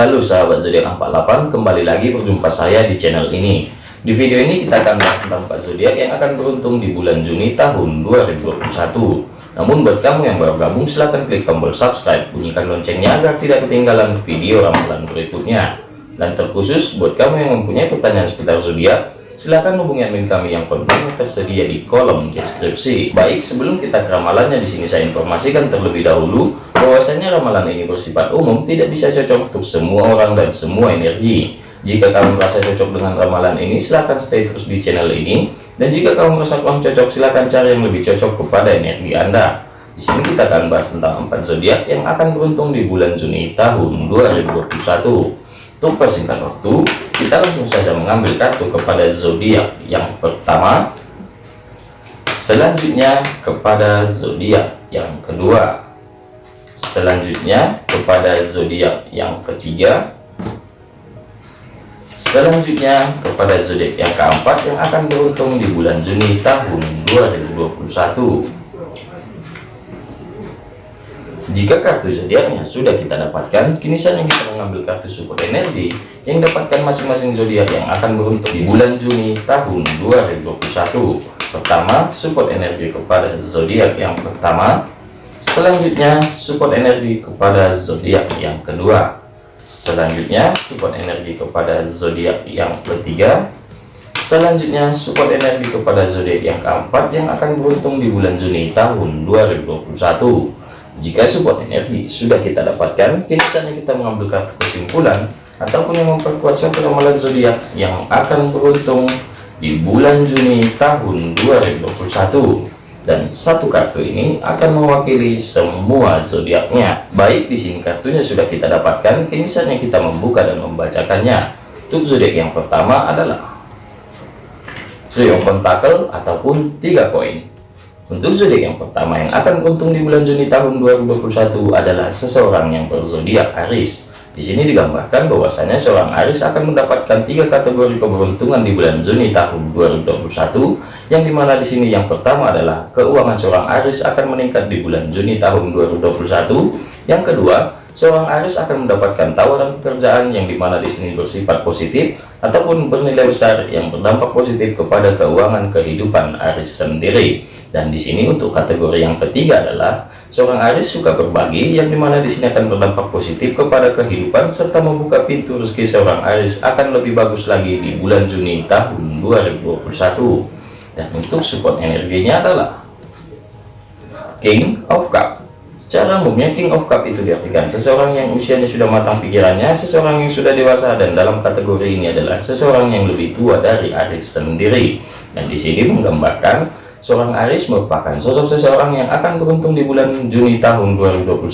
Halo sahabat zodiak 48 kembali lagi berjumpa saya di channel ini. Di video ini kita akan bahas tentang 4 zodiak yang akan beruntung di bulan Juni tahun 2021 namun buat kamu yang baru gabung silahkan klik tombol subscribe. Bunyikan loncengnya agar tidak ketinggalan video ramalan berikutnya. Dan terkhusus buat kamu yang mempunyai pertanyaan seputar zodiak silahkan hubungi admin kami yang kontaknya tersedia di kolom deskripsi. Baik, sebelum kita ke ramalannya di sini saya informasikan terlebih dahulu bahwasanya ramalan ini bersifat umum, tidak bisa cocok untuk semua orang dan semua energi. Jika kamu merasa cocok dengan ramalan ini, silahkan stay terus di channel ini. Dan jika kamu merasa kurang cocok, silahkan cari yang lebih cocok kepada energi Anda. Di sini kita akan bahas tentang empat zodiak yang akan beruntung di bulan Juni tahun 2021. Untuk persingkat waktu, kita langsung saja mengambil kartu kepada zodiak yang pertama, selanjutnya kepada zodiak yang kedua, selanjutnya kepada zodiak yang ketiga, selanjutnya kepada zodiak yang keempat yang akan beruntung di bulan Juni tahun 2021. Jika kartu zodiaknya sudah kita dapatkan, kini saatnya kita mengambil kartu support energi yang dapatkan masing-masing zodiak yang akan beruntung di bulan Juni tahun 2021. Pertama, support energi kepada zodiak yang pertama. Selanjutnya, support energi kepada zodiak yang kedua. Selanjutnya, support energi kepada zodiak yang ketiga. Selanjutnya, support energi kepada zodiak yang keempat yang akan beruntung di bulan Juni tahun 2021. Jika support energi sudah kita dapatkan, kini saatnya kita mengambil kartu kesimpulan ataupun yang memperkuat suatu ramalan zodiak yang akan beruntung di bulan Juni tahun 2021. Dan satu kartu ini akan mewakili semua zodiaknya. Baik di sini kartunya sudah kita dapatkan, kini saatnya kita membuka dan membacakannya. Untuk zodiak yang pertama adalah Trio Pentacle ataupun tiga koin. Untuk zodiak yang pertama yang akan beruntung di bulan Juni tahun 2021 adalah seseorang yang berzodiak Aris. Di sini digambarkan bahwasanya seorang Aris akan mendapatkan tiga kategori keberuntungan di bulan Juni tahun 2021, yang di mana di sini yang pertama adalah keuangan seorang Aris akan meningkat di bulan Juni tahun 2021. Yang kedua, seorang Aris akan mendapatkan tawaran pekerjaan yang di mana di sini bersifat positif ataupun bernilai besar yang berdampak positif kepada keuangan kehidupan Aris sendiri. Dan di sini untuk kategori yang ketiga adalah seorang Aris suka berbagi yang di mana di sini akan berdampak positif kepada kehidupan serta membuka pintu rezeki seorang Aris akan lebih bagus lagi di bulan Juni tahun 2021. Dan untuk support energinya adalah King of Cup. Secara umumnya King of Cup itu diartikan seseorang yang usianya sudah matang pikirannya, seseorang yang sudah dewasa dan dalam kategori ini adalah seseorang yang lebih tua dari Aris sendiri. Dan di sini menggambarkan Seorang Aris merupakan sosok seseorang yang akan beruntung di bulan Juni tahun 2021,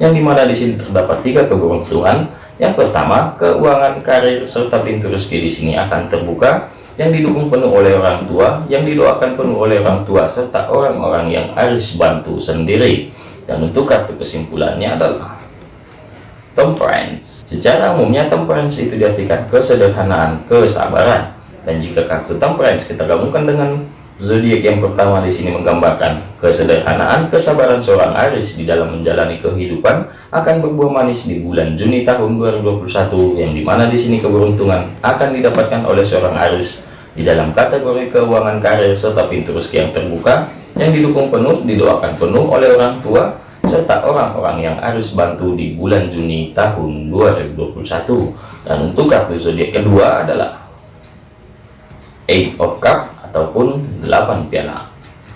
yang di mana di sini terdapat tiga keberuntungan. Yang pertama, keuangan, karir, serta pintu rezeki di sini akan terbuka, yang didukung penuh oleh orang tua, yang didoakan penuh oleh orang tua, serta orang-orang yang Aris bantu sendiri. Dan untuk kartu kesimpulannya adalah Temperance. Secara umumnya Temperance itu diartikan kesederhanaan, kesabaran. Dan jika kartu Temperance kita gabungkan dengan Zodiak yang pertama di sini menggambarkan kesederhanaan, kesabaran seorang Aris di dalam menjalani kehidupan akan berbuah manis di bulan Juni tahun 2021 yang di mana di sini keberuntungan akan didapatkan oleh seorang Aris di dalam kategori keuangan karir serta pintu rezeki yang terbuka yang didukung penuh didoakan penuh oleh orang tua serta orang-orang yang Aris bantu di bulan Juni tahun 2021 dan untuk kartu zodiak kedua adalah Eight of Cup ataupun 8 piala.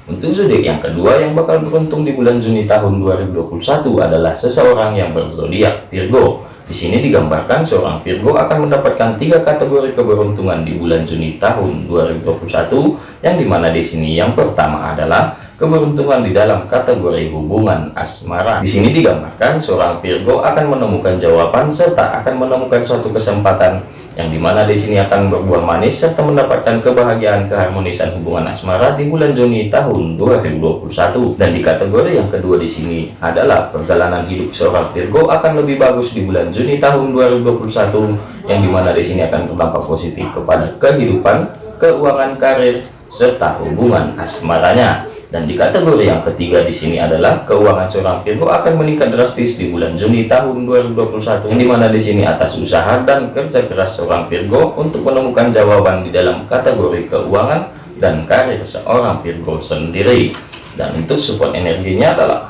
Untuk zodiak yang kedua yang bakal beruntung di bulan Juni tahun 2021 adalah seseorang yang berzodiak Virgo. Di sini digambarkan seorang Virgo akan mendapatkan tiga kategori keberuntungan di bulan Juni tahun 2021, yang di mana di sini yang pertama adalah keberuntungan di dalam kategori hubungan asmara. Di sini digambarkan seorang Virgo akan menemukan jawaban serta akan menemukan suatu kesempatan yang di mana di sini akan berbuah manis serta mendapatkan kebahagiaan keharmonisan hubungan asmara di bulan Juni tahun 2021 dan di kategori yang kedua di sini adalah perjalanan hidup seorang Virgo akan lebih bagus di bulan Juni tahun 2021 yang di mana di sini akan berdampak positif kepada kehidupan keuangan karir serta hubungan asmaranya Dan di kategori yang ketiga di sini adalah keuangan seorang Virgo akan meningkat drastis di bulan Juni tahun 2021 yang di mana di sini atas usaha dan kerja keras seorang Virgo untuk menemukan jawaban di dalam kategori keuangan dan karir seorang Virgo sendiri. Dan untuk support energinya adalah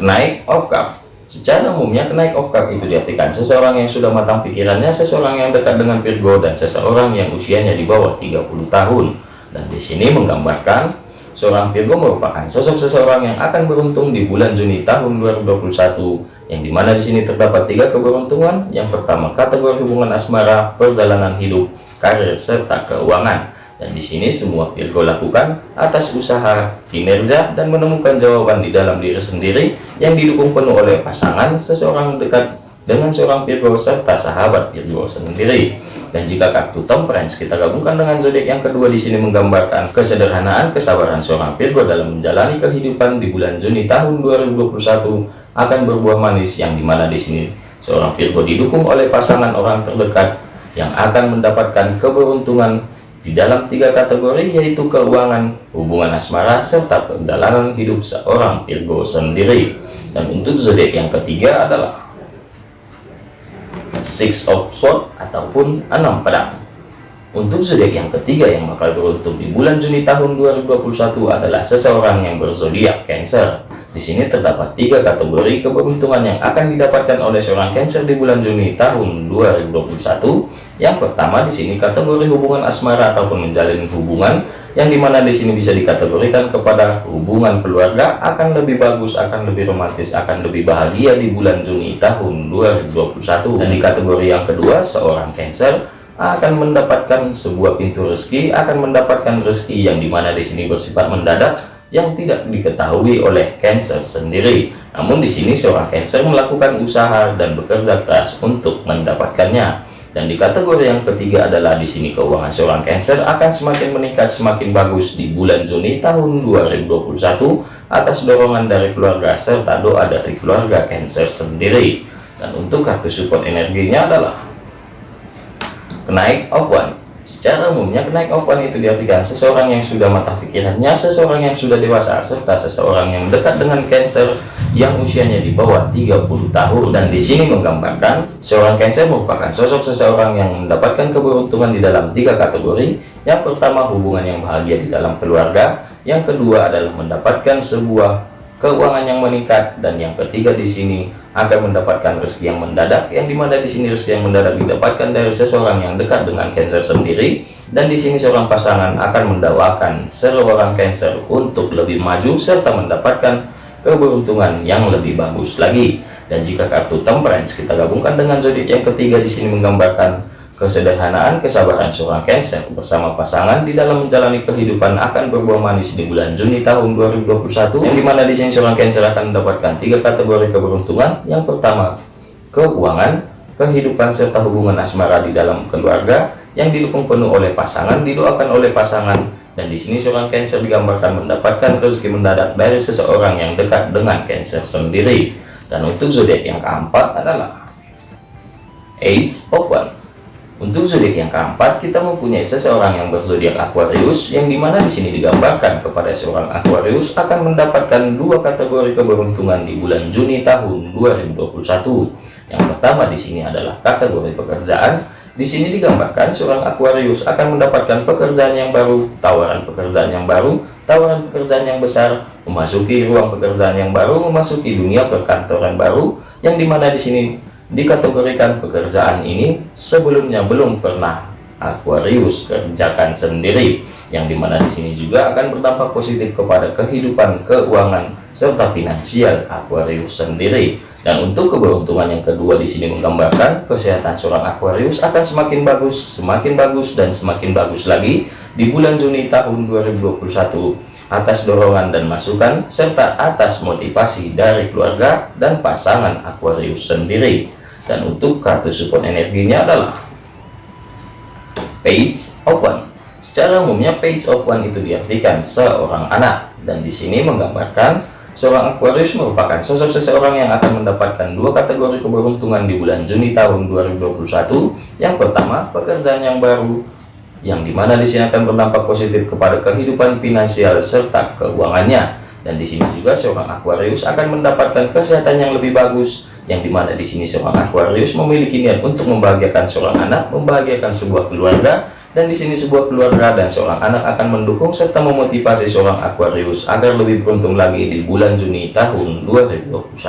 naik of cup Secara umumnya kenaik of cup itu diartikan seseorang yang sudah matang pikirannya, seseorang yang dekat dengan Virgo dan seseorang yang usianya di bawah 30 tahun. Dan di sini menggambarkan seorang Virgo merupakan sosok seseorang yang akan beruntung di bulan Juni tahun 2021 yang di mana di sini terdapat tiga keberuntungan. Yang pertama kategori hubungan asmara, perjalanan hidup, karir serta keuangan dan di sini semua Virgo lakukan atas usaha, kinerja, dan menemukan jawaban di dalam diri sendiri yang didukung penuh oleh pasangan seseorang dekat dengan seorang Virgo serta sahabat Virgo sendiri. Dan jika kartu Temperance kita gabungkan dengan zodiak yang kedua di sini menggambarkan kesederhanaan, kesabaran seorang Virgo dalam menjalani kehidupan di bulan Juni tahun 2021 akan berbuah manis yang di mana di sini seorang Virgo didukung oleh pasangan orang terdekat yang akan mendapatkan keberuntungan di dalam tiga kategori yaitu keuangan, hubungan asmara, serta perjalanan hidup seorang Virgo sendiri. Dan untuk zodiak yang ketiga adalah Six of Swords ataupun enam pedang. Untuk zodiak yang ketiga yang bakal beruntung di bulan Juni tahun 2021 adalah seseorang yang berzodiak Cancer. Di sini terdapat tiga kategori keberuntungan yang akan didapatkan oleh seorang Cancer di bulan Juni tahun 2021. Yang pertama di sini kategori hubungan asmara ataupun menjalin hubungan yang di mana di sini bisa dikategorikan kepada hubungan keluarga akan lebih bagus, akan lebih romantis, akan lebih bahagia di bulan Juni tahun 2021. Dan di kategori yang kedua seorang Cancer akan mendapatkan sebuah pintu rezeki, akan mendapatkan rezeki yang di mana di sini bersifat mendadak yang tidak diketahui oleh Cancer sendiri. Namun di sini seorang Cancer melakukan usaha dan bekerja keras untuk mendapatkannya. Dan di kategori yang ketiga adalah di sini keuangan seorang Cancer akan semakin meningkat semakin bagus di bulan Juni tahun 2021 atas dorongan dari keluarga serta doa dari keluarga Cancer sendiri. Dan untuk kartu support energinya adalah kenaik of one Secara umumnya kenaik ovan itu diartikan seseorang yang sudah matang pikirannya, seseorang yang sudah dewasa, serta seseorang yang dekat dengan Cancer yang usianya di bawah 30 tahun. Dan di sini menggambarkan seorang Cancer merupakan sosok seseorang yang mendapatkan keberuntungan di dalam tiga kategori. Yang pertama hubungan yang bahagia di dalam keluarga, yang kedua adalah mendapatkan sebuah keuangan yang meningkat dan yang ketiga di sini akan mendapatkan rezeki yang mendadak. Yang di mana di sini rezeki yang mendadak didapatkan dari seseorang yang dekat dengan Cancer sendiri dan di sini seorang pasangan akan mendawakan seorang Cancer untuk lebih maju serta mendapatkan keberuntungan yang lebih bagus lagi. Dan jika kartu temperance kita gabungkan dengan zodiak yang ketiga di sini menggambarkan Kesederhanaan, kesabaran seorang Cancer bersama pasangan di dalam menjalani kehidupan akan berbuah manis di bulan Juni tahun 2021 yang di mana di sini seorang Cancer akan mendapatkan tiga kategori keberuntungan. Yang pertama, keuangan, kehidupan serta hubungan asmara di dalam keluarga yang didukung penuh oleh pasangan, didoakan oleh pasangan dan di sini seorang Cancer digambarkan mendapatkan rezeki mendadak dari seseorang yang dekat dengan Cancer sendiri. Dan untuk zodiak yang keempat adalah Ace One untuk zodiak yang keempat, kita mempunyai seseorang yang berzodiak Aquarius, yang di mana di sini digambarkan kepada seorang Aquarius akan mendapatkan dua kategori keberuntungan di bulan Juni tahun 2021. Yang pertama di sini adalah kategori pekerjaan. Di sini digambarkan seorang Aquarius akan mendapatkan pekerjaan yang baru, tawaran pekerjaan yang baru, tawaran pekerjaan yang besar, memasuki ruang pekerjaan yang baru, memasuki dunia perkantoran baru, yang di mana di sini dikategorikan pekerjaan ini sebelumnya belum pernah Aquarius kerjakan sendiri yang di mana di sini juga akan berdampak positif kepada kehidupan keuangan serta finansial Aquarius sendiri. Dan untuk keberuntungan yang kedua di sini menggambarkan kesehatan seorang Aquarius akan semakin bagus semakin bagus dan semakin bagus lagi di bulan Juni tahun 2021 atas dorongan dan masukan serta atas motivasi dari keluarga dan pasangan Aquarius sendiri dan untuk kartu support energinya adalah page one. Secara umumnya page one itu diartikan seorang anak. Dan di sini menggambarkan seorang Aquarius merupakan sosok seseorang yang akan mendapatkan dua kategori keberuntungan di bulan Juni tahun 2021 yang pertama pekerjaan yang baru yang di mana di sini akan berdampak positif kepada kehidupan finansial serta keuangannya. Dan di sini juga seorang Aquarius akan mendapatkan kesehatan yang lebih bagus, yang di mana di sini seorang Aquarius memiliki niat untuk membahagiakan seorang anak, membahagiakan sebuah keluarga, dan di sini sebuah keluarga dan seorang anak akan mendukung serta memotivasi seorang Aquarius agar lebih beruntung lagi di bulan Juni tahun 2021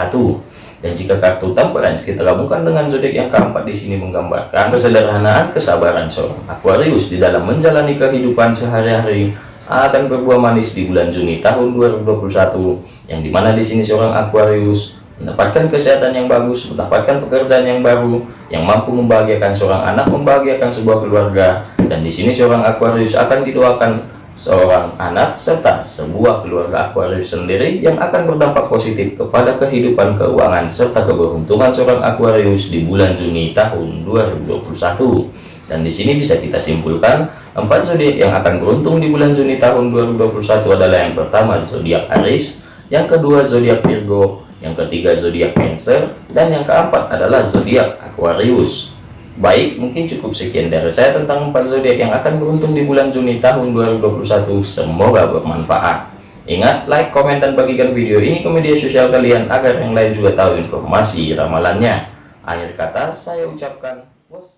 dan jika kartu temperance kita gabungkan dengan zodiak yang keempat di sini menggambarkan kesederhanaan kesabaran seorang Aquarius di dalam menjalani kehidupan sehari-hari akan berbuah manis di bulan Juni tahun 2021 yang di mana di sini seorang Aquarius mendapatkan kesehatan yang bagus mendapatkan pekerjaan yang baru yang mampu membahagiakan seorang anak membahagiakan sebuah keluarga. Dan di sini seorang Aquarius akan didoakan seorang anak serta sebuah keluarga Aquarius sendiri yang akan berdampak positif kepada kehidupan keuangan serta keberuntungan seorang Aquarius di bulan Juni tahun 2021 dan di sini bisa kita simpulkan empat zodiak yang akan beruntung di bulan Juni tahun 2021 adalah yang pertama zodiak Aries yang kedua zodiak Virgo yang ketiga zodiak Cancer dan yang keempat adalah zodiak Aquarius Baik, mungkin cukup sekian dari saya tentang empat zodiak yang akan beruntung di bulan Juni tahun 2021. Semoga bermanfaat. Ingat, like, komen, dan bagikan video ini ke media sosial kalian agar yang lain juga tahu informasi ramalannya. Akhir kata, saya ucapkan wassalam.